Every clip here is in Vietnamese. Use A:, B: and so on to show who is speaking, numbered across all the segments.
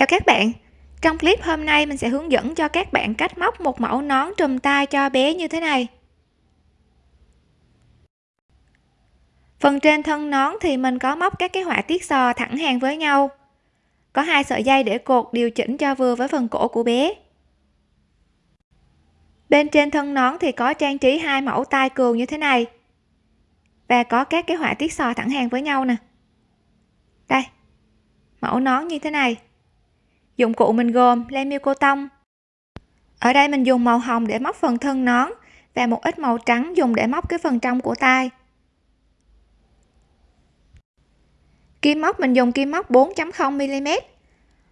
A: Chào các bạn. Trong clip hôm nay mình sẽ hướng dẫn cho các bạn cách móc một mẫu nón trùm tay cho bé như thế này. Phần trên thân nón thì mình có móc các cái họa tiết sò thẳng hàng với nhau. Có hai sợi dây để cột điều chỉnh cho vừa với phần cổ của bé. Bên trên thân nón thì có trang trí hai mẫu tai cừu như thế này. Và có các cái họa tiết sò thẳng hàng với nhau nè. Đây, mẫu nón như thế này dụng cụ mình gồm len miêu cô tông ở đây mình dùng màu hồng để móc phần thân nón và một ít màu trắng dùng để móc cái phần trong của tai. kim móc, mình dùng kim móc 4.0 mm.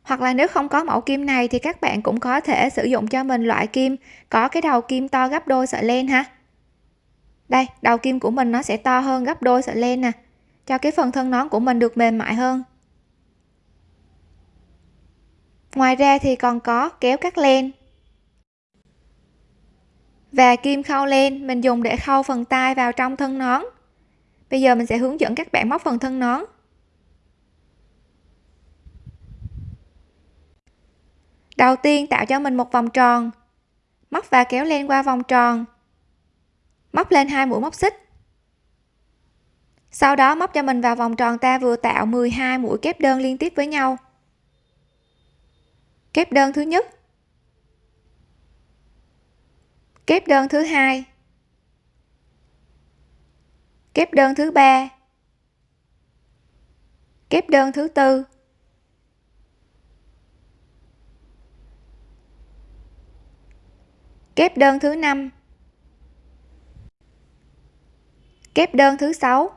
A: Hoặc là nếu không có mẫu kim này thì các bạn cũng có thể sử dụng cho mình loại kim có cái đầu kim to gấp đôi sợi len ha. Đây, đầu kim của mình nó sẽ to hơn gấp đôi sợi len nè, cho cái phần thân nón của mình được mềm mại hơn ngoài ra thì còn có kéo cắt len. Và kim khâu len, mình dùng để khâu phần tay vào trong thân nón. Bây giờ mình sẽ hướng dẫn các bạn móc phần thân nón. Đầu tiên tạo cho mình một vòng tròn. Móc và kéo len qua vòng tròn. Móc lên hai mũi móc xích. Sau đó móc cho mình vào vòng tròn ta vừa tạo 12 mũi kép đơn liên tiếp với nhau kép đơn thứ nhất. Kép đơn thứ hai. Kép đơn thứ ba. Kép đơn thứ tư. Kép đơn thứ năm. Kép đơn thứ sáu.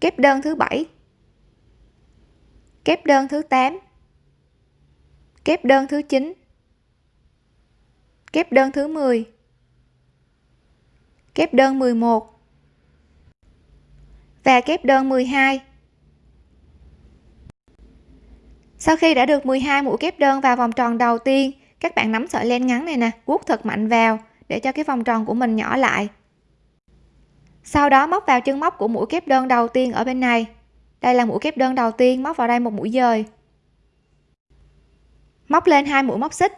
A: Kép đơn thứ bảy. Kép đơn thứ 8 kép đơn thứ 9 kép đơn thứ 10 kép đơn 11 và kép đơn 12 sau khi đã được 12 mũi kép đơn vào vòng tròn đầu tiên, các bạn nắm sợi len ngắn này nè, vuốt thật mạnh vào để cho cái vòng tròn của mình nhỏ lại. Sau đó móc vào chân móc của mũi kép đơn đầu tiên ở bên này. Đây là mũi kép đơn đầu tiên móc vào đây một mũi dời móc lên hai mũi móc xích.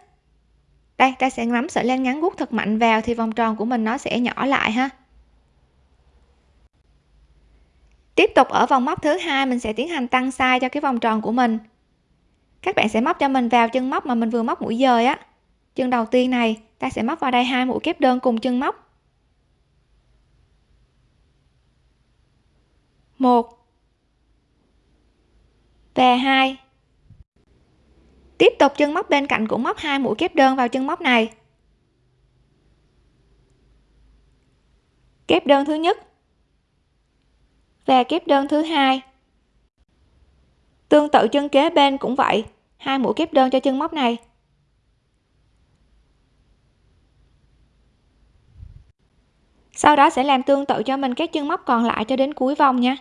A: Đây, ta sẽ nắm sợi len ngắn gút thật mạnh vào thì vòng tròn của mình nó sẽ nhỏ lại ha. Tiếp tục ở vòng móc thứ hai, mình sẽ tiến hành tăng size cho cái vòng tròn của mình. Các bạn sẽ móc cho mình vào chân móc mà mình vừa móc mũi dời á. Chân đầu tiên này, ta sẽ móc vào đây hai mũi kép đơn cùng chân móc. Một và hai tiếp tục chân móc bên cạnh cũng móc hai mũi kép đơn vào chân móc này. Kép đơn thứ nhất và kép đơn thứ hai. Tương tự chân kế bên cũng vậy, hai mũi kép đơn cho chân móc này. Sau đó sẽ làm tương tự cho mình các chân móc còn lại cho đến cuối vòng nha.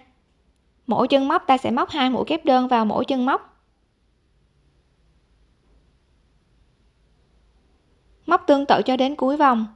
A: Mỗi chân móc ta sẽ móc hai mũi kép đơn vào mỗi chân móc. Móc tương tự cho đến cuối vòng.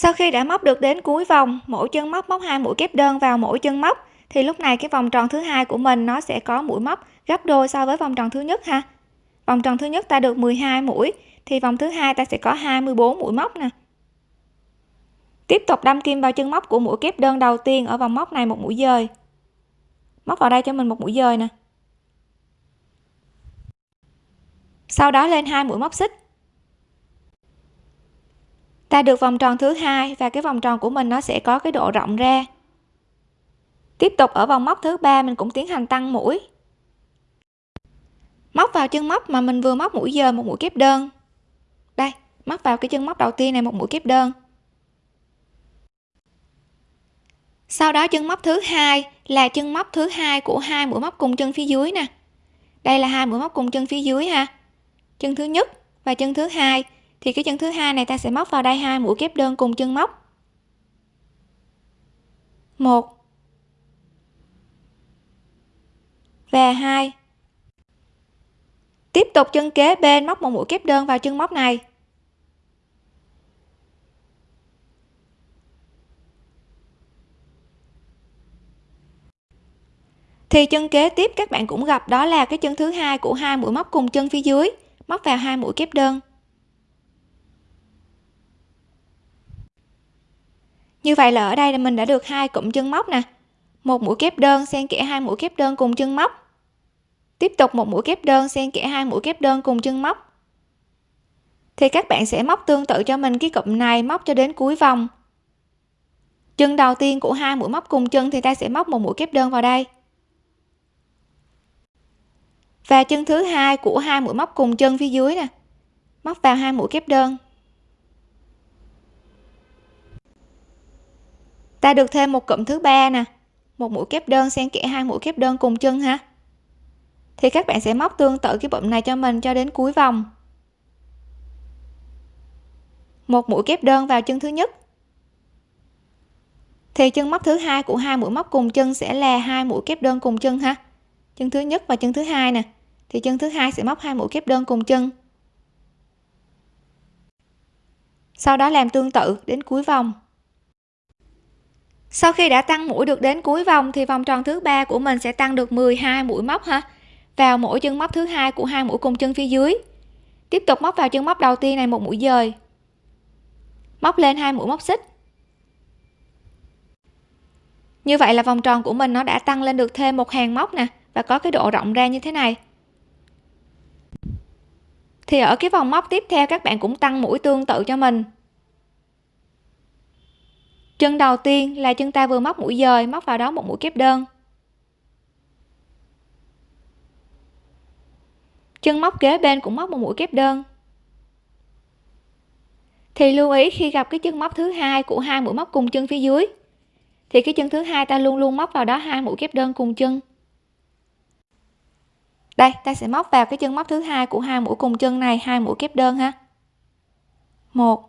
A: Sau khi đã móc được đến cuối vòng, mỗi chân móc móc hai mũi kép đơn vào mỗi chân móc, thì lúc này cái vòng tròn thứ hai của mình nó sẽ có mũi móc gấp đôi so với vòng tròn thứ nhất ha. Vòng tròn thứ nhất ta được 12 mũi, thì vòng thứ hai ta sẽ có 24 mũi móc nè. Tiếp tục đâm kim vào chân móc của mũi kép đơn đầu tiên ở vòng móc này một mũi dời. Móc vào đây cho mình một mũi dời nè. Sau đó lên hai mũi móc xích ta được vòng tròn thứ hai và cái vòng tròn của mình nó sẽ có cái độ rộng ra. Tiếp tục ở vòng móc thứ ba mình cũng tiến hành tăng mũi. Móc vào chân móc mà mình vừa móc mũi giờ một mũi kép đơn. Đây, móc vào cái chân móc đầu tiên này một mũi kép đơn. Sau đó chân móc thứ hai là chân móc thứ hai của hai mũi móc cùng chân phía dưới nè. Đây là hai mũi móc cùng chân phía dưới ha. Chân thứ nhất và chân thứ hai thì cái chân thứ hai này ta sẽ móc vào đây hai mũi kép đơn cùng chân móc. Một. Và hai. Tiếp tục chân kế bên, móc một mũi kép đơn vào chân móc này. Thì chân kế tiếp các bạn cũng gặp, đó là cái chân thứ hai của hai mũi móc cùng chân phía dưới. Móc vào hai mũi kép đơn. Như vậy là ở đây là mình đã được hai cụm chân móc nè. Một mũi kép đơn xen kẽ hai mũi kép đơn cùng chân móc. Tiếp tục một mũi kép đơn xen kẽ hai mũi kép đơn cùng chân móc. Thì các bạn sẽ móc tương tự cho mình cái cụm này móc cho đến cuối vòng. Chân đầu tiên của hai mũi móc cùng chân thì ta sẽ móc một mũi kép đơn vào đây. Và chân thứ hai của hai mũi móc cùng chân phía dưới nè. Móc vào hai mũi kép đơn. Ta được thêm một cụm thứ ba nè. Một mũi kép đơn xen kẽ hai mũi kép đơn cùng chân ha. Thì các bạn sẽ móc tương tự cái bụng này cho mình cho đến cuối vòng. Một mũi kép đơn vào chân thứ nhất. Thì chân móc thứ hai của hai mũi móc cùng chân sẽ là hai mũi kép đơn cùng chân ha. Chân thứ nhất và chân thứ hai nè. Thì chân thứ hai sẽ móc hai mũi kép đơn cùng chân. Sau đó làm tương tự đến cuối vòng sau khi đã tăng mũi được đến cuối vòng, thì vòng tròn thứ ba của mình sẽ tăng được 12 mũi móc ha. Vào mỗi chân móc thứ hai của hai mũi cùng chân phía dưới. Tiếp tục móc vào chân móc đầu tiên này một mũi dời. Móc lên hai mũi móc xích. Như vậy là vòng tròn của mình nó đã tăng lên được thêm một hàng móc nè, và có cái độ rộng ra như thế này. Thì ở cái vòng móc tiếp theo, các bạn cũng tăng mũi tương tự cho mình chân đầu tiên là chân ta vừa móc mũi dời, móc vào đó một mũi kép đơn. Chân móc kế bên cũng móc một mũi kép đơn. Thì lưu ý khi gặp cái chân móc thứ hai của hai mũi móc cùng chân phía dưới, thì cái chân thứ hai ta luôn luôn móc vào đó hai mũi kép đơn cùng chân. Đây, ta sẽ móc vào cái chân móc thứ hai của hai mũi cùng chân này, hai mũi kép đơn ha. Một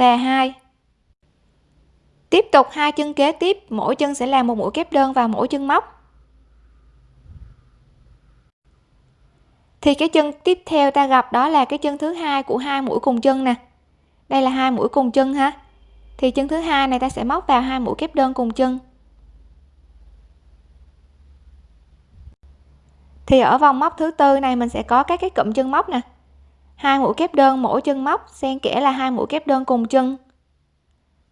A: và hai. Tiếp tục hai chân kế tiếp, mỗi chân sẽ làm một mũi kép đơn vào mỗi chân móc. Thì cái chân tiếp theo ta gặp đó là cái chân thứ hai của hai mũi cùng chân nè. Đây là hai mũi cùng chân ha. Thì chân thứ hai này ta sẽ móc vào hai mũi kép đơn cùng chân. Thì ở vòng móc thứ tư này mình sẽ có các cái cụm chân móc nè hai mũi kép đơn mỗi chân móc, xen kẽ là hai mũi kép đơn cùng chân.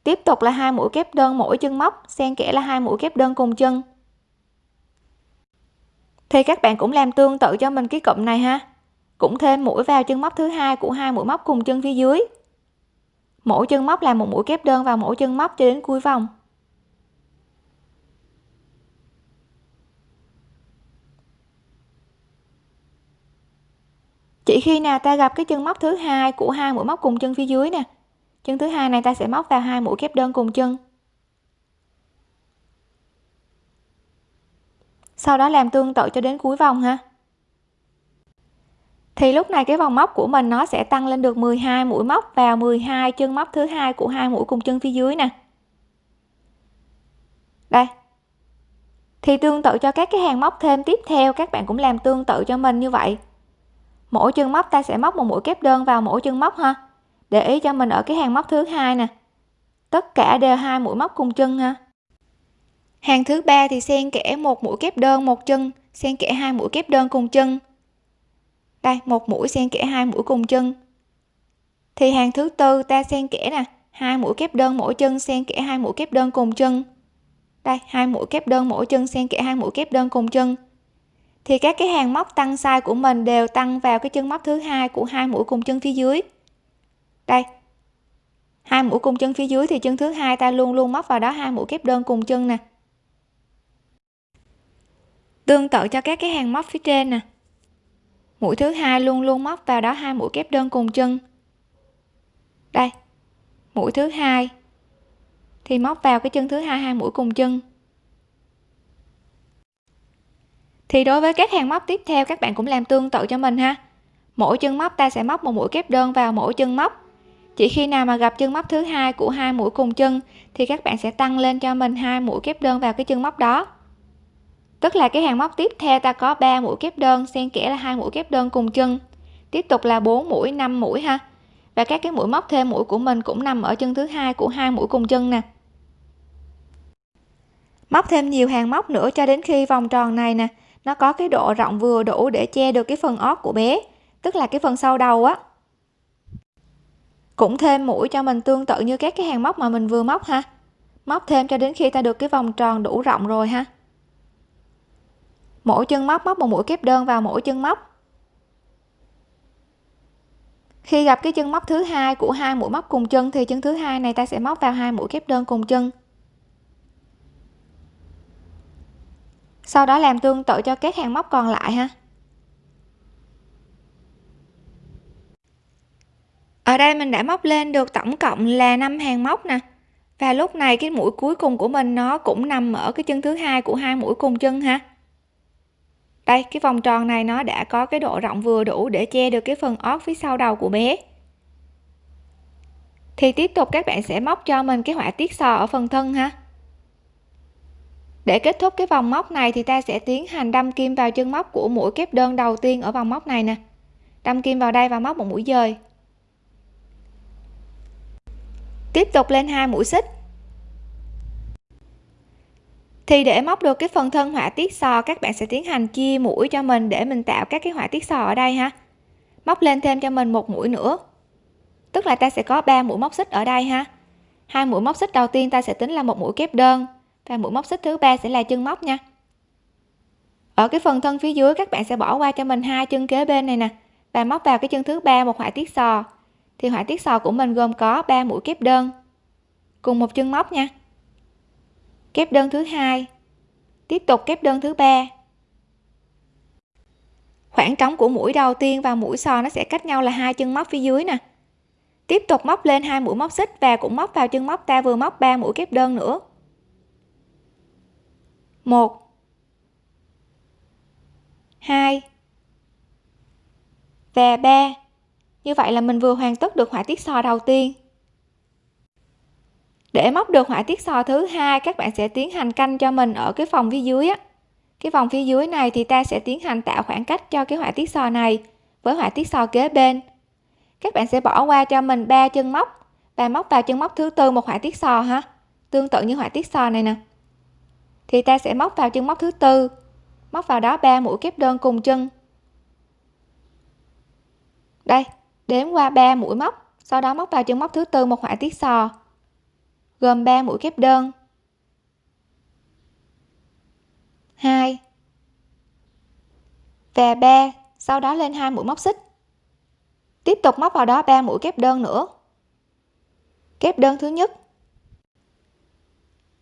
A: Tiếp tục là hai mũi kép đơn mỗi chân móc, xen kẽ là hai mũi kép đơn cùng chân. Thì các bạn cũng làm tương tự cho mình cái cụm này ha. Cũng thêm mũi vào chân móc thứ hai của hai mũi móc cùng chân phía dưới. Mỗi chân móc là một mũi kép đơn vào mỗi chân móc cho đến cuối vòng. Chỉ khi nào ta gặp cái chân móc thứ hai của hai mũi móc cùng chân phía dưới nè. Chân thứ hai này ta sẽ móc vào hai mũi kép đơn cùng chân. Sau đó làm tương tự cho đến cuối vòng ha. Thì lúc này cái vòng móc của mình nó sẽ tăng lên được 12 mũi móc vào 12 chân móc thứ hai của hai mũi cùng chân phía dưới nè. Đây. Thì tương tự cho các cái hàng móc thêm tiếp theo, các bạn cũng làm tương tự cho mình như vậy mỗi chân móc ta sẽ móc một mũi kép đơn vào mỗi chân móc ha. Để ý cho mình ở cái hàng móc thứ hai nè. Tất cả đều hai mũi móc cùng chân ha. Hàng thứ ba thì xen kẽ một mũi kép đơn một chân, xen kẽ hai mũi kép đơn cùng chân. Đây, một mũi xen kẽ hai mũi cùng chân. Thì hàng thứ tư ta xen kẽ nè, hai mũi kép đơn mỗi chân xen kẽ hai mũi kép đơn cùng chân. Đây, hai mũi kép đơn mỗi chân xen kẽ hai mũi kép đơn cùng chân thì các cái hàng móc tăng size của mình đều tăng vào cái chân móc thứ hai của hai mũi cùng chân phía dưới. Đây, hai mũi cùng chân phía dưới thì chân thứ hai ta luôn luôn móc vào đó, hai mũi kép đơn cùng chân nè. Tương tự cho các cái hàng móc phía trên nè. Mũi thứ hai luôn luôn móc vào đó, hai mũi kép đơn cùng chân. Đây, mũi thứ hai thì móc vào cái chân thứ hai hai mũi cùng chân. Thì đối với các hàng móc tiếp theo, các bạn cũng làm tương tự cho mình ha. Mỗi chân móc ta sẽ móc một mũi kép đơn vào mỗi chân móc. Chỉ khi nào mà gặp chân móc thứ hai của hai mũi cùng chân, thì các bạn sẽ tăng lên cho mình hai mũi kép đơn vào cái chân móc đó. Tức là cái hàng móc tiếp theo ta có 3 mũi kép đơn, xen kẽ là hai mũi kép đơn cùng chân. Tiếp tục là 4 mũi 5 mũi ha. Và các cái mũi móc thêm mũi của mình cũng nằm ở chân thứ hai của hai mũi cùng chân nè. Móc thêm nhiều hàng móc nữa cho đến khi vòng tròn này nè nó có cái độ rộng vừa đủ để che được cái phần ót của bé, tức là cái phần sau đầu á. Cũng thêm mũi cho mình tương tự như các cái hàng móc mà mình vừa móc ha. Móc thêm cho đến khi ta được cái vòng tròn đủ rộng rồi ha. Mỗi chân móc móc một mũi kép đơn vào mỗi chân móc. Khi gặp cái chân móc thứ hai của hai mũi móc cùng chân thì chân thứ hai này ta sẽ móc vào hai mũi kép đơn cùng chân. Sau đó làm tương tự cho các hàng móc còn lại ha. Ở đây mình đã móc lên được tổng cộng là 5 hàng móc nè. Và lúc này cái mũi cuối cùng của mình nó cũng nằm ở cái chân thứ hai của hai mũi cùng chân ha. Đây, cái vòng tròn này nó đã có cái độ rộng vừa đủ để che được cái phần ót phía sau đầu của bé. Thì tiếp tục các bạn sẽ móc cho mình cái họa tiết sò ở phần thân ha để kết thúc cái vòng móc này thì ta sẽ tiến hành đâm kim vào chân móc của mũi kép đơn đầu tiên ở vòng móc này nè. Đâm kim vào đây và móc một mũi dời. Tiếp tục lên hai mũi xích. Thì để móc được cái phần thân họa tiết sò, các bạn sẽ tiến hành chia mũi cho mình để mình tạo các cái họa tiết sò ở đây ha. Móc lên thêm cho mình một mũi nữa. Tức là ta sẽ có 3 mũi móc xích ở đây ha. Hai mũi móc xích đầu tiên ta sẽ tính là một mũi kép đơn và mũi móc xích thứ ba sẽ là chân móc nha. Ở cái phần thân phía dưới, các bạn sẽ bỏ qua cho mình hai chân kế bên này nè, và móc vào cái chân thứ ba một họa tiết sò. Thì họa tiết sò của mình gồm có 3 mũi kép đơn, cùng một chân móc nha. Kép đơn thứ hai, tiếp tục kép đơn thứ ba. Khoảng trống của mũi đầu tiên và mũi sò nó sẽ cách nhau là hai chân móc phía dưới nè. Tiếp tục móc lên hai mũi móc xích và cũng móc vào chân móc ta vừa móc 3 mũi kép đơn nữa một. Hai. Và ba. Như vậy là mình vừa hoàn tất được họa tiết sò đầu tiên. Để móc được họa tiết sò thứ hai, các bạn sẽ tiến hành canh cho mình ở cái phòng phía dưới á. Cái vòng phía dưới này thì ta sẽ tiến hành tạo khoảng cách cho cái họa tiết sò này với họa tiết sò kế bên. Các bạn sẽ bỏ qua cho mình ba chân móc. Và móc vào chân móc thứ tư một họa tiết sò ha. Tương tự như họa tiết sò này nè thì ta sẽ móc vào chân móc thứ tư. Móc vào đó 3 mũi kép đơn cùng chân. Đây, đếm qua 3 mũi móc, sau đó móc vào chân móc thứ tư một họa tiết sò, gồm 3 mũi kép đơn. 2 và 3 sau đó lên hai mũi móc xích. Tiếp tục móc vào đó 3 mũi kép đơn nữa. Kép đơn thứ nhất.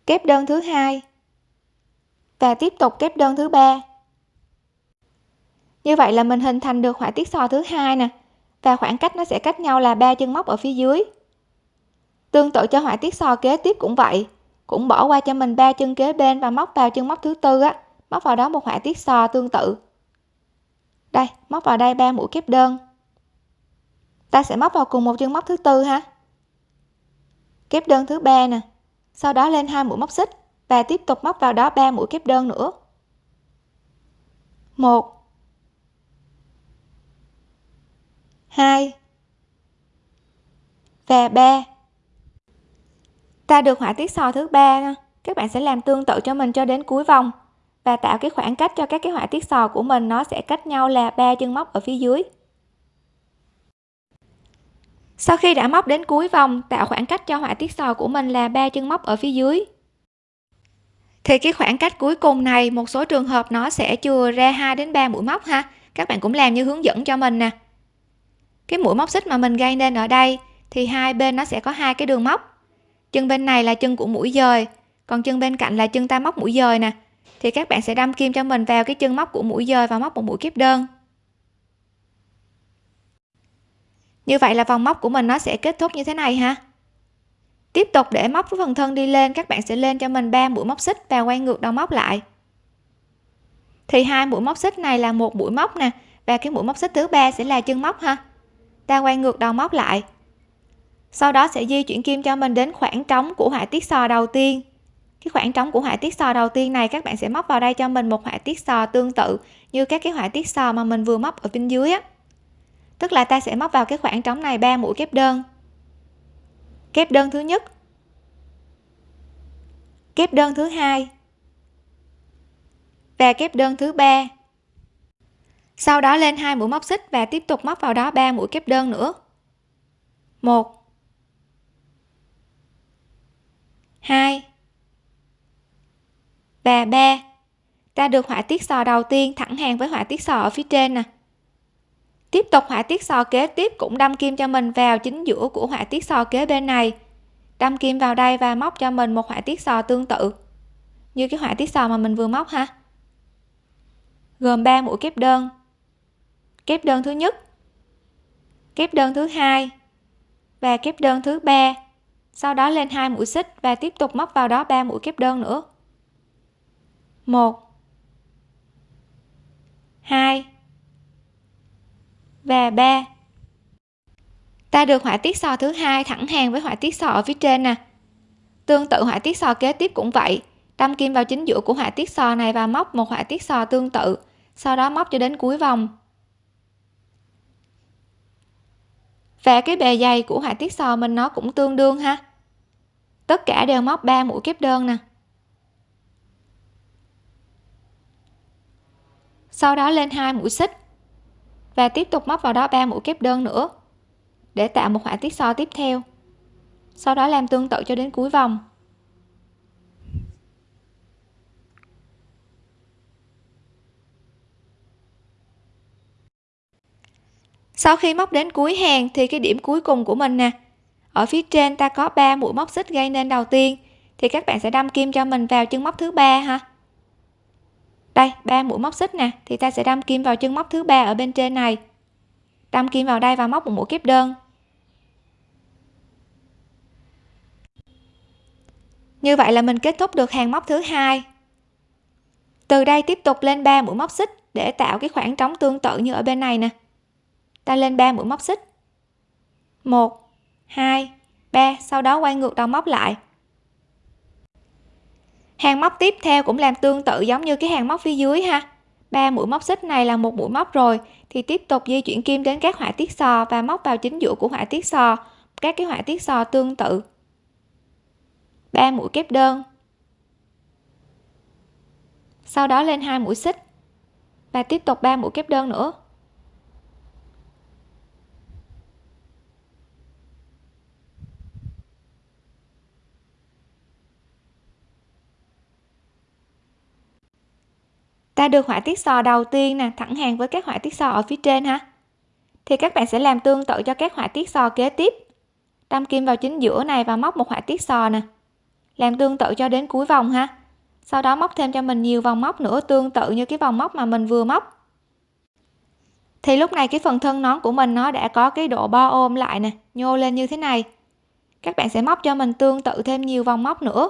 A: Kép đơn thứ hai và tiếp tục kép đơn thứ ba. Như vậy là mình hình thành được họa tiết sò thứ hai nè. Và khoảng cách nó sẽ cách nhau là ba chân móc ở phía dưới. Tương tự cho họa tiết sò kế tiếp cũng vậy. Cũng bỏ qua cho mình ba chân kế bên và móc vào chân móc thứ tư á. Móc vào đó một họa tiết sò tương tự. Đây, móc vào đây ba mũi kép đơn. Ta sẽ móc vào cùng một chân móc thứ tư ha. Kép đơn thứ ba nè. Sau đó lên hai mũi móc xích và tiếp tục móc vào đó ba mũi kép đơn nữa. Một. Hai. Và ba. Ta được họa tiết sò thứ ba các bạn sẽ làm tương tự cho mình cho đến cuối vòng. Và tạo cái khoảng cách cho các cái họa tiết sò của mình, nó sẽ cách nhau là ba chân móc ở phía dưới. Sau khi đã móc đến cuối vòng, tạo khoảng cách cho họa tiết sò của mình là ba chân móc ở phía dưới thì cái khoảng cách cuối cùng này, một số trường hợp nó sẽ chừa ra 2 đến 3 mũi móc ha. Các bạn cũng làm như hướng dẫn cho mình nè. Cái mũi móc xích mà mình gây nên ở đây, thì hai bên nó sẽ có hai cái đường móc. Chân bên này là chân của mũi dời, còn chân bên cạnh là chân ta móc mũi dời nè. Thì các bạn sẽ đâm kim cho mình vào cái chân móc của mũi dời và móc một mũi kép đơn. Như vậy là vòng móc của mình nó sẽ kết thúc như thế này ha tiếp tục để móc cái phần thân đi lên, các bạn sẽ lên cho mình 3 mũi móc xích và quay ngược đầu móc lại. Thì hai mũi móc xích này là một mũi móc nè, và cái mũi móc xích thứ ba sẽ là chân móc ha. Ta quay ngược đầu móc lại. Sau đó sẽ di chuyển kim cho mình đến khoảng trống của họa tiết sò đầu tiên. Cái khoảng trống của họa tiết sò đầu tiên này, các bạn sẽ móc vào đây cho mình một họa tiết sò tương tự như các cái họa tiết sò mà mình vừa móc ở bên dưới á. Tức là ta sẽ móc vào cái khoảng trống này ba mũi kép đơn kép đơn thứ nhất. Kép đơn thứ hai. Và kép đơn thứ ba. Sau đó lên hai mũi móc xích và tiếp tục móc vào đó ba mũi kép đơn nữa. Một. Hai. Và ba. Ta được họa tiết sò đầu tiên thẳng hàng với họa tiết sò ở phía trên nè tiếp tục họa tiết sò kế, tiếp cũng đâm kim cho mình vào chính giữa của họa tiết sò kế bên này. Đâm kim vào đây và móc cho mình một họa tiết sò tương tự. Như cái họa tiết sò mà mình vừa móc ha. Gồm 3 mũi kép đơn. Kép đơn thứ nhất, kép đơn thứ hai và kép đơn thứ ba. Sau đó lên hai mũi xích và tiếp tục móc vào đó 3 mũi kép đơn nữa. 1 2 và 3 ta được họa tiết sò thứ hai thẳng hàng với họa tiết sò ở phía trên nè. Tương tự, họa tiết sò kế tiếp cũng vậy. Đâm kim vào chính giữa của họa tiết sò này và móc một họa tiết sò tương tự, sau đó móc cho đến cuối vòng. Và cái bề dày của họa tiết sò mình nó cũng tương đương ha. Tất cả đều móc 3 mũi kép đơn nè. Sau đó lên hai mũi xích và tiếp tục móc vào đó 3 mũi kép đơn nữa, để tạo một họa tiết so tiếp theo. Sau đó làm tương tự cho đến cuối vòng. Sau khi móc đến cuối hàng thì cái điểm cuối cùng của mình nè. Ở phía trên ta có 3 mũi móc xích gây nên đầu tiên, thì các bạn sẽ đâm kim cho mình vào chân móc thứ ba ha đây, ba mũi móc xích nè. Thì ta sẽ đâm kim vào chân móc thứ ba ở bên trên này. Đâm kim vào đây và móc một mũi kép đơn. Như vậy là mình kết thúc được hàng móc thứ hai. Từ đây tiếp tục lên 3 mũi móc xích để tạo cái khoảng trống tương tự như ở bên này nè. Ta lên 3 mũi móc xích. 1 2 3 sau đó quay ngược đầu móc lại hàng móc tiếp theo cũng làm tương tự giống như cái hàng móc phía dưới ha. Ba mũi móc xích này là một mũi móc rồi, thì tiếp tục di chuyển kim đến các họa tiết sò và móc vào chính giữa của họa tiết sò. Các cái họa tiết sò tương tự. Ba mũi kép đơn. Sau đó lên hai mũi xích. Và tiếp tục ba mũi kép đơn nữa. Ta được họa tiết sò đầu tiên nè, thẳng hàng với các họa tiết sò ở phía trên ha thì các bạn sẽ làm tương tự cho các họa tiết sò kế tiếp. Đâm kim vào chính giữa này và móc một họa tiết sò nè. Làm tương tự cho đến cuối vòng ha. Sau đó móc thêm cho mình nhiều vòng móc nữa, tương tự như cái vòng móc mà mình vừa móc. Thì lúc này cái phần thân nón của mình nó đã có cái độ bo ôm lại nè, nhô lên như thế này. Các bạn sẽ móc cho mình tương tự thêm nhiều vòng móc nữa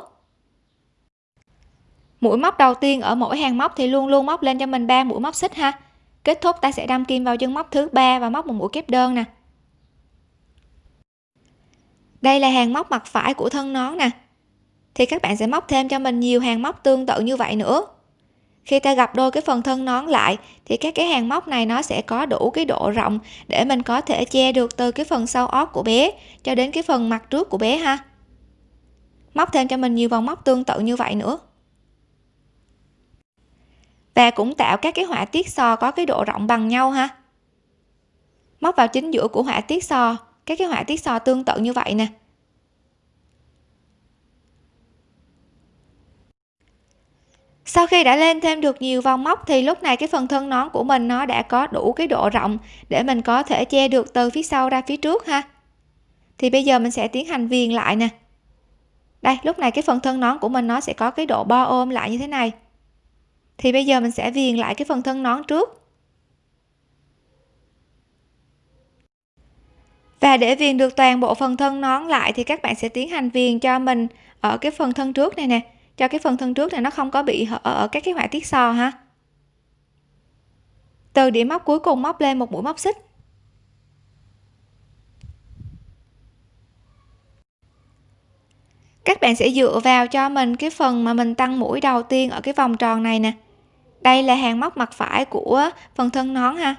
A: mũi móc đầu tiên ở mỗi hàng móc thì luôn luôn móc lên cho mình ba mũi móc xích ha. Kết thúc ta sẽ đâm kim vào chân móc thứ ba và móc một mũi kép đơn nè. Đây là hàng móc mặt phải của thân nón nè. Thì các bạn sẽ móc thêm cho mình nhiều hàng móc tương tự như vậy nữa. Khi ta gặp đôi cái phần thân nón lại, thì các cái hàng móc này nó sẽ có đủ cái độ rộng để mình có thể che được từ cái phần sau ót của bé cho đến cái phần mặt trước của bé ha. Móc thêm cho mình nhiều vòng móc tương tự như vậy nữa và cũng tạo các cái họa tiết sò có cái độ rộng bằng nhau ha. Móc vào chính giữa của họa tiết sò, các cái họa tiết sò tương tự như vậy nè. Sau khi đã lên thêm được nhiều vòng móc thì lúc này cái phần thân nón của mình nó đã có đủ cái độ rộng để mình có thể che được từ phía sau ra phía trước ha. Thì bây giờ mình sẽ tiến hành viền lại nè. Đây, lúc này cái phần thân nón của mình nó sẽ có cái độ bo ôm lại như thế này thì bây giờ mình sẽ viền lại cái phần thân nón trước. Và để viền được toàn bộ phần thân nón lại thì các bạn sẽ tiến hành viền cho mình ở cái phần thân trước này nè. Cho cái phần thân trước này nó không có bị hở ở các cái họa tiết sò ha. Từ điểm móc cuối cùng móc lên một mũi móc xích. Các bạn sẽ dựa vào cho mình cái phần mà mình tăng mũi đầu tiên ở cái vòng tròn này nè đây là hàng móc mặt phải của phần thân nón ha.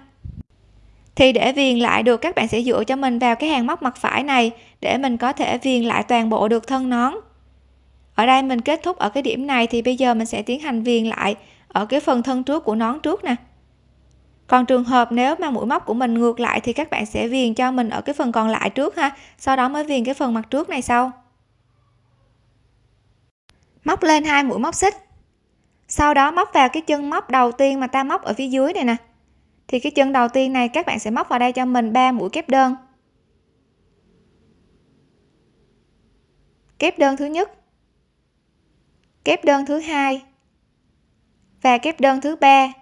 A: Thì để viền lại được, các bạn sẽ dựa cho mình vào cái hàng móc mặt phải này để mình có thể viền lại toàn bộ được thân nón. Ở đây mình kết thúc ở cái điểm này thì bây giờ mình sẽ tiến hành viền lại ở cái phần thân trước của nón trước nè. Còn trường hợp nếu mà mũi móc của mình ngược lại thì các bạn sẽ viền cho mình ở cái phần còn lại trước ha. Sau đó mới viền cái phần mặt trước này sau. Móc lên hai mũi móc xích sau đó móc vào cái chân móc đầu tiên mà ta móc ở phía dưới này nè. Thì cái chân đầu tiên này các bạn sẽ móc vào đây cho mình 3 mũi kép đơn. Kép đơn thứ nhất, kép đơn thứ hai và kép đơn thứ ba.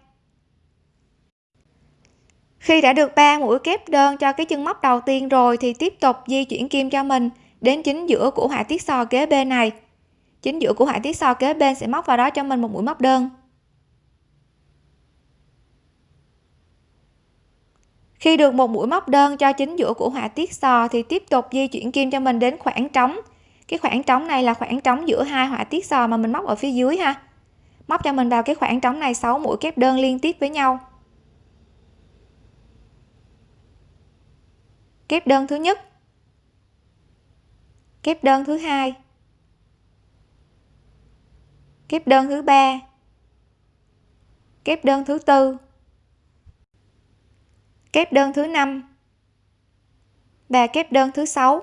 A: Khi đã được 3 mũi kép đơn cho cái chân móc đầu tiên rồi thì tiếp tục di chuyển kim cho mình đến chính giữa của họa tiết sò kế bên này chính giữa của họa tiết sò kế bên sẽ móc vào đó cho mình một mũi móc đơn. Khi được một mũi móc đơn cho chính giữa của họa tiết sò thì tiếp tục di chuyển kim cho mình đến khoảng trống. Cái khoảng trống này là khoảng trống giữa hai họa tiết sò mà mình móc ở phía dưới ha. Móc cho mình vào cái khoảng trống này 6 mũi kép đơn liên tiếp với nhau. Kép đơn thứ nhất. Kép đơn thứ hai kép đơn thứ ba. Kép đơn thứ tư. Kép đơn thứ năm. Và kép đơn thứ sáu.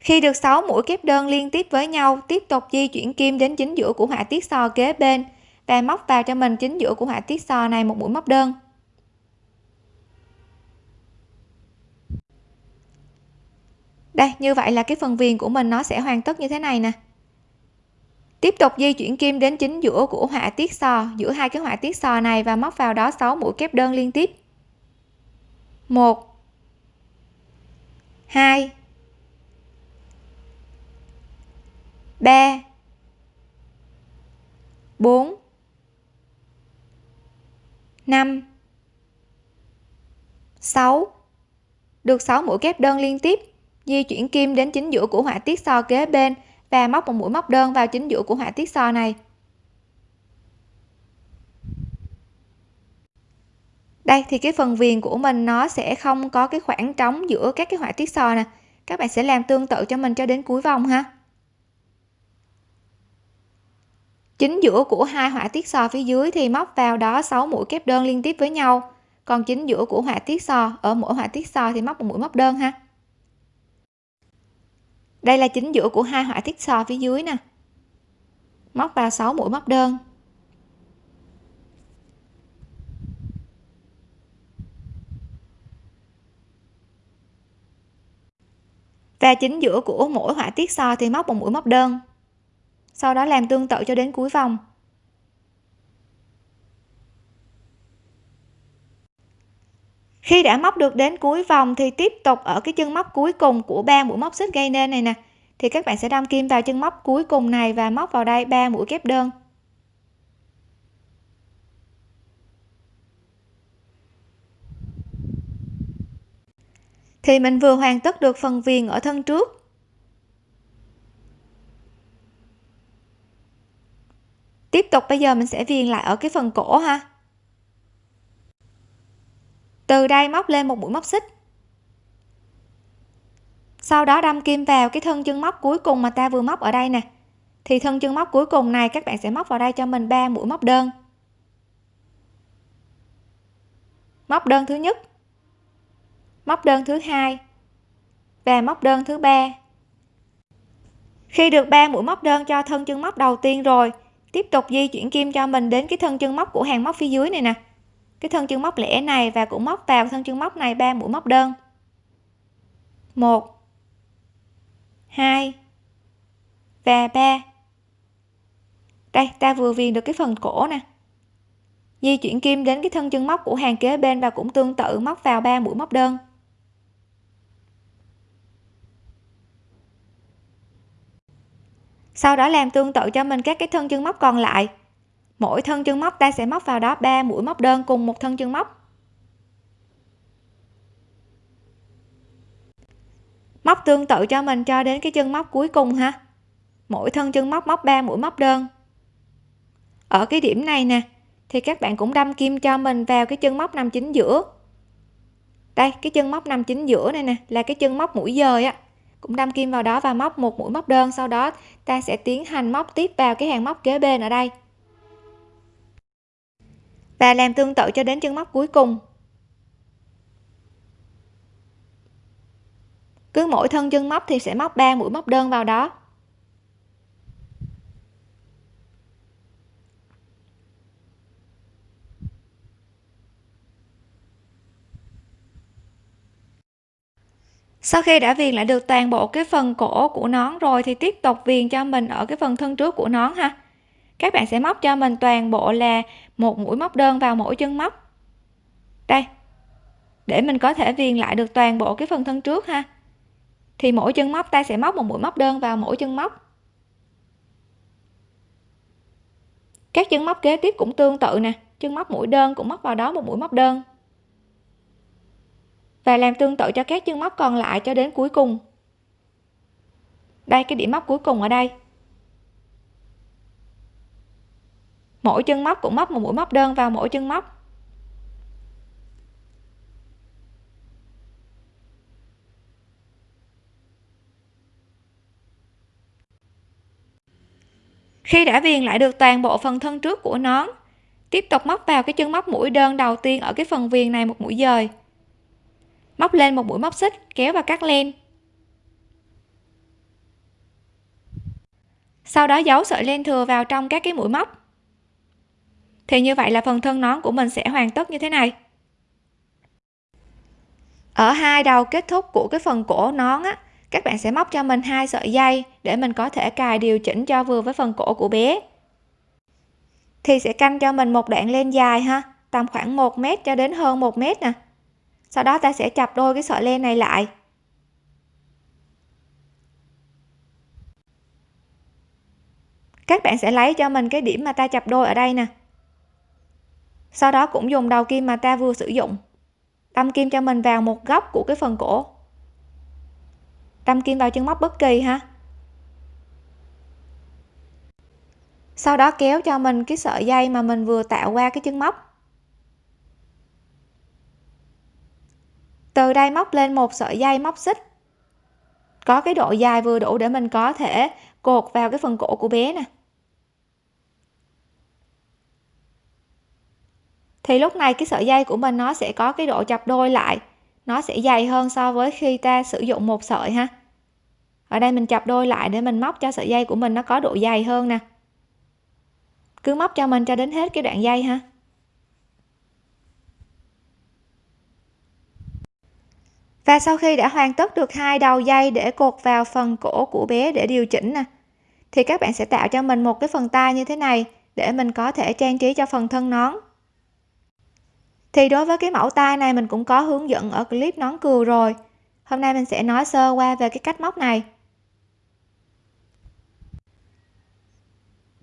A: Khi được 6 mũi kép đơn liên tiếp với nhau, tiếp tục di chuyển kim đến chính giữa của họa tiết sò kế bên và móc vào cho mình chính giữa của họa tiết sò này một mũi móc đơn. Đây, như vậy là cái phần viền của mình nó sẽ hoàn tất như thế này nè tiếp tục di chuyển kim đến chính giữa của họa tiết sò, giữa hai cái họa tiết sò này và móc vào đó 6 mũi kép đơn liên tiếp. 1 2 3 4 5 6 được 6 mũi kép đơn liên tiếp, di chuyển kim đến chính giữa của họa tiết so kế bên và móc một mũi móc đơn vào chính giữa của họa tiết so này. Đây, thì cái phần viền của mình nó sẽ không có cái khoảng trống giữa các cái họa tiết sò nè. Các bạn sẽ làm tương tự cho mình cho đến cuối vòng ha. Chính giữa của hai họa tiết sò phía dưới thì móc vào đó 6 mũi kép đơn liên tiếp với nhau. Còn chính giữa của họa tiết sò ở mỗi họa tiết sò thì móc một mũi móc đơn ha đây là chính giữa của hai họa tiết sò phía dưới nè. Móc vào 6 mũi móc đơn. Và chính giữa của mỗi họa tiết so thì móc một mũi móc đơn. Sau đó làm tương tự cho đến cuối vòng. Khi đã móc được đến cuối vòng thì tiếp tục ở cái chân móc cuối cùng của ba mũi móc xích gây nên này nè. Thì các bạn sẽ đâm kim vào chân móc cuối cùng này và móc vào đây ba mũi kép đơn. Thì mình vừa hoàn tất được phần viền ở thân trước. Tiếp tục bây giờ mình sẽ viền lại ở cái phần cổ ha từ đây móc lên một mũi móc xích. Sau đó đâm kim vào cái thân chân móc cuối cùng mà ta vừa móc ở đây nè. Thì thân chân móc cuối cùng này các bạn sẽ móc vào đây cho mình 3 mũi móc đơn. Móc đơn thứ nhất, móc đơn thứ hai và móc đơn thứ ba. Khi được 3 mũi móc đơn cho thân chân móc đầu tiên rồi, tiếp tục di chuyển kim cho mình đến cái thân chân móc của hàng móc phía dưới này nè cái thân chân móc lẻ này và cũng móc vào thân chân móc này ba mũi móc đơn. Một, hai và ba. Đây, ta vừa viền được cái phần cổ nè. Di chuyển kim đến cái thân chân móc của hàng kế bên và cũng tương tự móc vào ba mũi móc đơn. Sau đó làm tương tự cho mình các cái thân chân móc còn lại mỗi thân chân móc, ta sẽ móc vào đó 3 mũi móc đơn cùng một thân chân móc. Móc tương tự cho mình cho đến cái chân móc cuối cùng ha. Mỗi thân chân móc móc 3 mũi móc đơn. Ở cái điểm này nè, thì các bạn cũng đâm kim cho mình vào cái chân móc nằm chính giữa. Đây, cái chân móc nằm chính giữa này nè, là cái chân móc mũi dời á. Cũng đâm kim vào đó và móc một mũi móc đơn, sau đó ta sẽ tiến hành móc tiếp vào cái hàng móc kế bên ở đây và làm tương tự cho đến chân móc cuối cùng. Cứ mỗi thân chân móc thì sẽ móc 3 mũi móc đơn vào đó. Sau khi đã viền lại được toàn bộ cái phần cổ của nón rồi thì tiếp tục viền cho mình ở cái phần thân trước của nón ha các bạn sẽ móc cho mình toàn bộ là một mũi móc đơn vào mỗi chân móc. Đây, để mình có thể viền lại được toàn bộ cái phần thân trước ha. Thì mỗi chân móc, ta sẽ móc một mũi móc đơn vào mỗi chân móc. Các chân móc kế tiếp cũng tương tự nè. Chân móc mũi đơn cũng móc vào đó một mũi móc đơn. Và làm tương tự cho các chân móc còn lại cho đến cuối cùng. Đây, cái điểm móc cuối cùng ở đây. Mỗi chân móc cũng móc một mũi móc đơn vào mỗi chân móc. Khi đã viền lại được toàn bộ phần thân trước của nón, tiếp tục móc vào cái chân móc mũi đơn đầu tiên ở cái phần viền này một mũi dời. Móc lên một mũi móc xích, kéo và cắt len. Sau đó giấu sợi len thừa vào trong các cái mũi móc thì như vậy là phần thân nón của mình sẽ hoàn tất như thế này. Ở hai đầu kết thúc của cái phần cổ nón á, các bạn sẽ móc cho mình hai sợi dây để mình có thể cài điều chỉnh cho vừa với phần cổ của bé. Thì sẽ canh cho mình một đoạn len dài ha, tầm khoảng 1 mét cho đến hơn 1 mét nè. Sau đó ta sẽ chập đôi cái sợi len này lại. Các bạn sẽ lấy cho mình cái điểm mà ta chập đôi ở đây nè sau đó cũng dùng đầu kim mà ta vừa sử dụng. Đâm kim cho mình vào một góc của cái phần cổ. Đâm kim vào chân móc bất kỳ ha. Sau đó kéo cho mình cái sợi dây mà mình vừa tạo qua cái chân móc. Từ đây móc lên một sợi dây móc xích. Có cái độ dài vừa đủ để mình có thể cột vào cái phần cổ của bé nè. Thì lúc này cái sợi dây của mình nó sẽ có cái độ chập đôi lại. Nó sẽ dày hơn so với khi ta sử dụng một sợi ha. Ở đây mình chập đôi lại để mình móc cho sợi dây của mình nó có độ dày hơn nè. Cứ móc cho mình cho đến hết cái đoạn dây ha. Và sau khi đã hoàn tất được hai đầu dây để cột vào phần cổ của bé để điều chỉnh nè, thì các bạn sẽ tạo cho mình một cái phần tay như thế này để mình có thể trang trí cho phần thân nón thì đối với cái mẫu tay này mình cũng có hướng dẫn ở clip nón cừu rồi. Hôm nay mình sẽ nói sơ qua về cái cách móc này.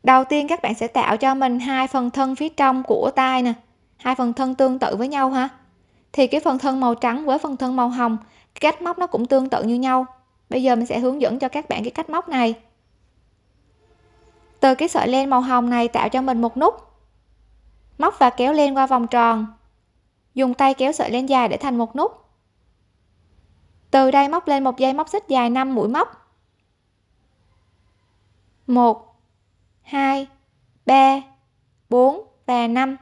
A: Đầu tiên các bạn sẽ tạo cho mình hai phần thân phía trong của tay nè, hai phần thân tương tự với nhau ha. Thì cái phần thân màu trắng với phần thân màu hồng cách móc nó cũng tương tự như nhau. Bây giờ mình sẽ hướng dẫn cho các bạn cái cách móc này. Từ cái sợi len màu hồng này tạo cho mình một nút. Móc và kéo len qua vòng tròn dùng tay kéo sợi len dài để thành một nút. Từ đây móc lên một dây móc xích dài 5 mũi móc. 1 2 3 4 và 5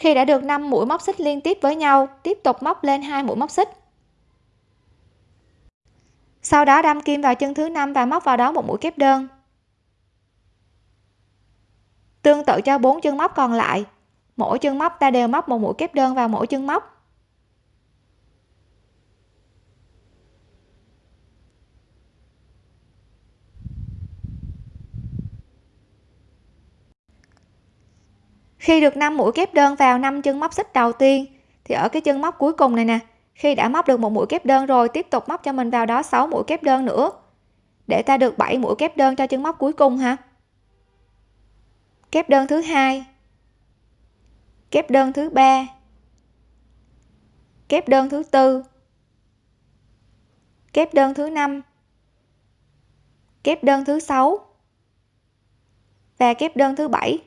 A: khi đã được 5 mũi móc xích liên tiếp với nhau, tiếp tục móc lên hai mũi móc xích. Sau đó đâm kim vào chân thứ năm và móc vào đó một mũi kép đơn. Tương tự cho bốn chân móc còn lại mỗi chân móc, ta đều móc một mũi kép đơn vào mỗi chân móc. Khi được 5 mũi kép đơn vào 5 chân móc xích đầu tiên, thì ở cái chân móc cuối cùng này nè, khi đã móc được một mũi kép đơn rồi, tiếp tục móc cho mình vào đó 6 mũi kép đơn nữa. Để ta được 7 mũi kép đơn cho chân móc cuối cùng ha kép đơn thứ hai kép đơn thứ ba. Kép đơn thứ tư. Kép đơn thứ năm. Kép đơn thứ sáu. Và kép đơn thứ bảy.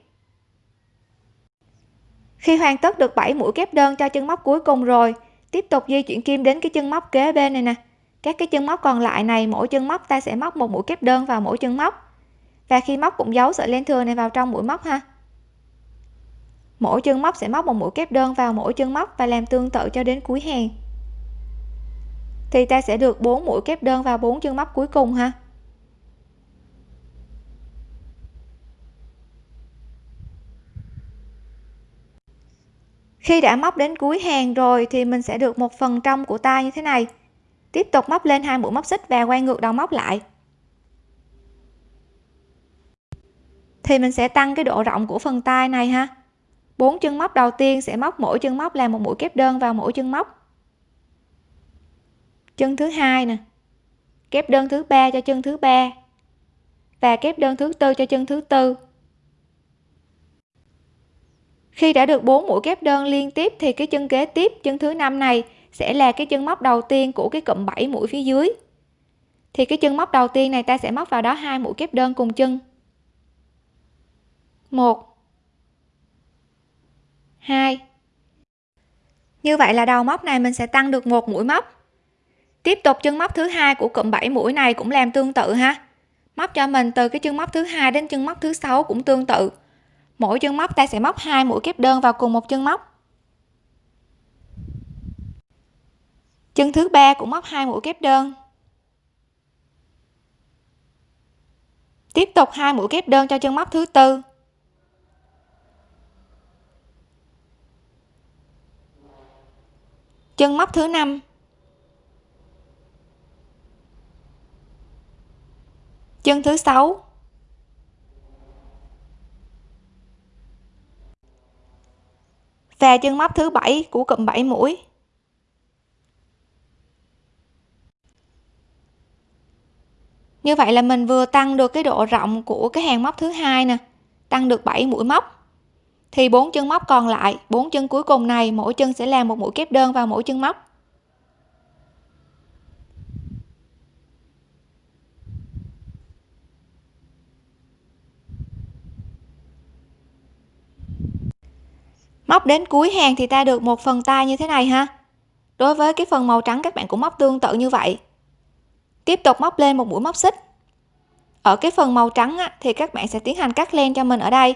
A: Khi hoàn tất được 7 mũi kép đơn cho chân móc cuối cùng rồi, tiếp tục di chuyển kim đến cái chân móc kế bên này nè. Các cái chân móc còn lại này, mỗi chân móc ta sẽ móc một mũi kép đơn vào mỗi chân móc. Và khi móc cũng giấu sợi len thừa này vào trong mũi móc ha mỗi chân móc sẽ móc một mũi kép đơn vào mỗi chân móc và làm tương tự cho đến cuối hàng. Thì ta sẽ được 4 mũi kép đơn vào 4 chân móc cuối cùng ha? Khi đã móc đến cuối hàng rồi thì mình sẽ được một phần trong của tay như thế này. Tiếp tục móc lên hai mũi móc xích và quay ngược đầu móc lại. Thì mình sẽ tăng cái độ rộng của phần tay này ha? Bốn chân móc đầu tiên sẽ móc mỗi chân móc làm một mũi kép đơn vào mỗi chân móc. Chân thứ hai nè, kép đơn thứ ba cho chân thứ ba và kép đơn thứ tư cho chân thứ tư. Khi đã được 4 mũi kép đơn liên tiếp thì cái chân kế tiếp, chân thứ năm này sẽ là cái chân móc đầu tiên của cái cụm 7 mũi phía dưới. Thì cái chân móc đầu tiên này ta sẽ móc vào đó hai mũi kép đơn cùng chân. Một hai. Như vậy là đầu móc này mình sẽ tăng được một mũi móc. Tiếp tục chân móc thứ hai của cụm 7 mũi này cũng làm tương tự ha. Móc cho mình từ cái chân móc thứ hai đến chân móc thứ sáu cũng tương tự. Mỗi chân móc ta sẽ móc hai mũi kép đơn vào cùng một chân móc. Chân thứ ba cũng móc hai mũi kép đơn. Tiếp tục hai mũi kép đơn cho chân móc thứ tư. Chân móc thứ năm. Chân thứ sáu. Và chân móc thứ bảy của cụm 7 mũi. Như vậy là mình vừa tăng được cái độ rộng của cái hàng móc thứ hai nè, tăng được 7 mũi móc thì bốn chân móc còn lại bốn chân cuối cùng này mỗi chân sẽ làm một mũi kép đơn vào mỗi chân móc. Móc đến cuối hàng thì ta được một phần tay như thế này ha. Đối với cái phần màu trắng các bạn cũng móc tương tự như vậy. Tiếp tục móc lên một mũi móc xích. Ở cái phần màu trắng á, thì các bạn sẽ tiến hành cắt len cho mình ở đây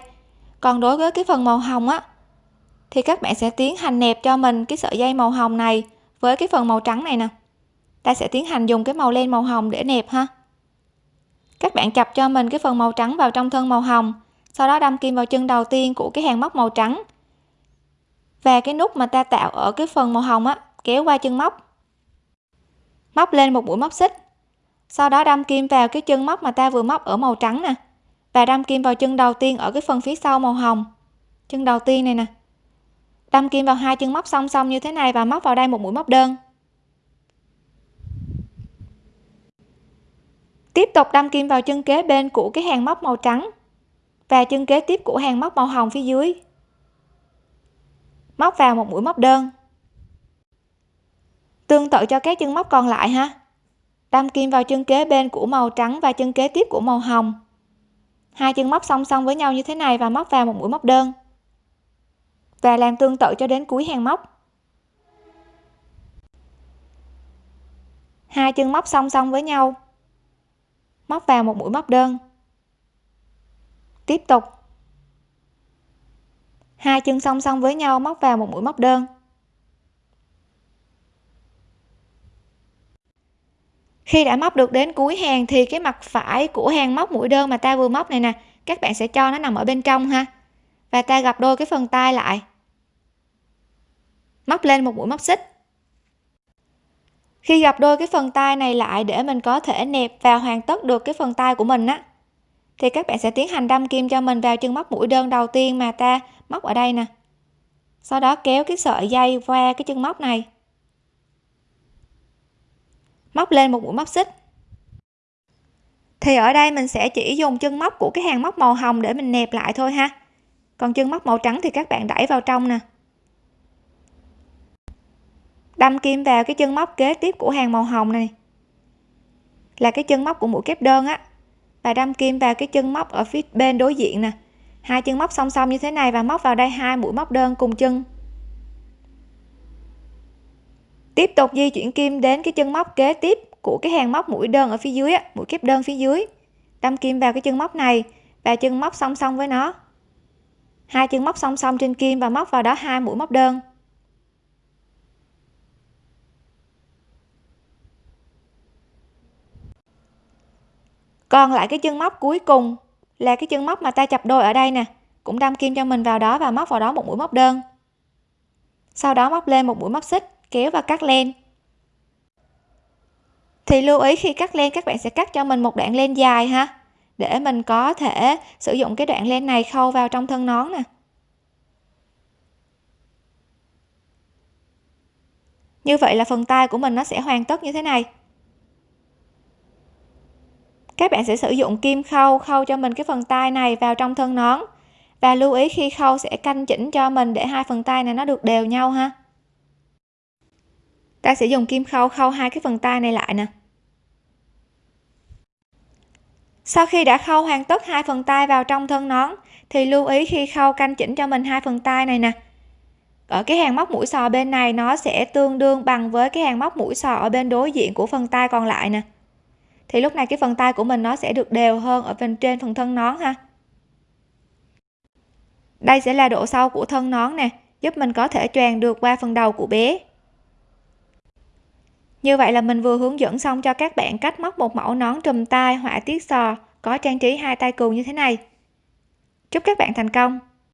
A: còn đối với cái phần màu hồng á, thì các bạn sẽ tiến hành nẹp cho mình cái sợi dây màu hồng này với cái phần màu trắng này nè. Ta sẽ tiến hành dùng cái màu len màu hồng để nẹp ha. Các bạn chập cho mình cái phần màu trắng vào trong thân màu hồng, sau đó đâm kim vào chân đầu tiên của cái hàng móc màu trắng. Và cái nút mà ta tạo ở cái phần màu hồng á, kéo qua chân móc. Móc lên một mũi móc xích, sau đó đâm kim vào cái chân móc mà ta vừa móc ở màu trắng nè và đâm kim vào chân đầu tiên ở cái phần phía sau màu hồng. Chân đầu tiên này nè. Đâm kim vào hai chân móc song song như thế này và móc vào đây một mũi móc đơn. Tiếp tục đâm kim vào chân kế bên của cái hàng móc màu trắng và chân kế tiếp của hàng móc màu hồng phía dưới. Móc vào một mũi móc đơn. Tương tự cho các chân móc còn lại ha. Đâm kim vào chân kế bên của màu trắng và chân kế tiếp của màu hồng hai chân móc song song với nhau như thế này và móc vào một mũi móc đơn. Và làm tương tự cho đến cuối hàng móc. Hai chân móc song song với nhau. Móc vào một mũi móc đơn. Tiếp tục. Hai chân song song với nhau, móc vào một mũi móc đơn. Khi đã móc được đến cuối hàng thì cái mặt phải của hàng móc mũi đơn mà ta vừa móc này nè, các bạn sẽ cho nó nằm ở bên trong ha. Và ta gặp đôi cái phần tay lại. Móc lên một mũi móc xích. Khi gặp đôi cái phần tay này lại để mình có thể nẹp và hoàn tất được cái phần tay của mình á, thì các bạn sẽ tiến hành đâm kim cho mình vào chân móc mũi đơn đầu tiên mà ta móc ở đây nè. Sau đó kéo cái sợi dây qua cái chân móc này móc lên một mũi móc xích. Thì ở đây mình sẽ chỉ dùng chân móc của cái hàng móc màu hồng để mình nẹp lại thôi ha. Còn chân móc màu trắng thì các bạn đẩy vào trong nè. Đâm kim vào cái chân móc kế tiếp của hàng màu hồng này. Là cái chân móc của mũi kép đơn á. Và đâm kim vào cái chân móc ở phía bên đối diện nè. Hai chân móc song song như thế này và móc vào đây hai mũi móc đơn cùng chân tiếp tục di chuyển kim đến cái chân móc kế tiếp của cái hàng móc mũi đơn ở phía dưới mũi kép đơn phía dưới. Đâm kim vào cái chân móc này, và chân móc song song với nó. Hai chân móc song song trên kim và móc vào đó hai mũi móc đơn. Còn lại cái chân móc cuối cùng là cái chân móc mà ta chập đôi ở đây nè, cũng đâm kim cho mình vào đó và móc vào đó một mũi móc đơn. Sau đó móc lên một mũi móc xích kéo và cắt len. Thì lưu ý khi cắt len, các bạn sẽ cắt cho mình một đoạn len dài ha, để mình có thể sử dụng cái đoạn len này khâu vào trong thân nón nè. Như vậy là phần tay của mình nó sẽ hoàn tất như thế này. Các bạn sẽ sử dụng kim khâu khâu cho mình cái phần tay này vào trong thân nón. Và lưu ý khi khâu sẽ canh chỉnh cho mình để hai phần tay này nó được đều nhau ha ta sẽ dùng kim khâu khâu hai cái phần tay này lại nè. Sau khi đã khâu hoàn tất hai phần tay vào trong thân nón, thì lưu ý khi khâu canh chỉnh cho mình hai phần tay này nè. Ở cái hàng móc mũi sò bên này, nó sẽ tương đương bằng với cái hàng móc mũi sò ở bên đối diện của phần tay còn lại nè. Thì lúc này cái phần tay của mình nó sẽ được đều hơn ở bên trên phần thân nón ha. Đây sẽ là độ sâu của thân nón nè, giúp mình có thể choàng được qua phần đầu của bé như vậy là mình vừa hướng dẫn xong cho các bạn cách móc một mẫu nón trùm tai, họa tiết sò, có trang trí hai tay cừu như thế này. Chúc các bạn thành công!